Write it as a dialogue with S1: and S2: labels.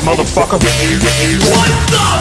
S1: motherfucker. What the?